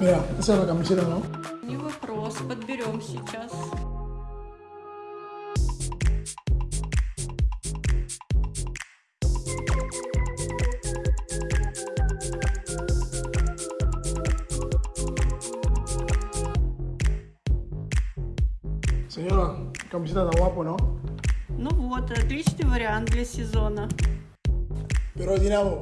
Mira, esa es la camiseta, ¿no? Не вопрос, подберем сейчас. Señora, camiseta está guapo, ¿no? Ну вот, отличный вариант для сезона. Pero tiene algo.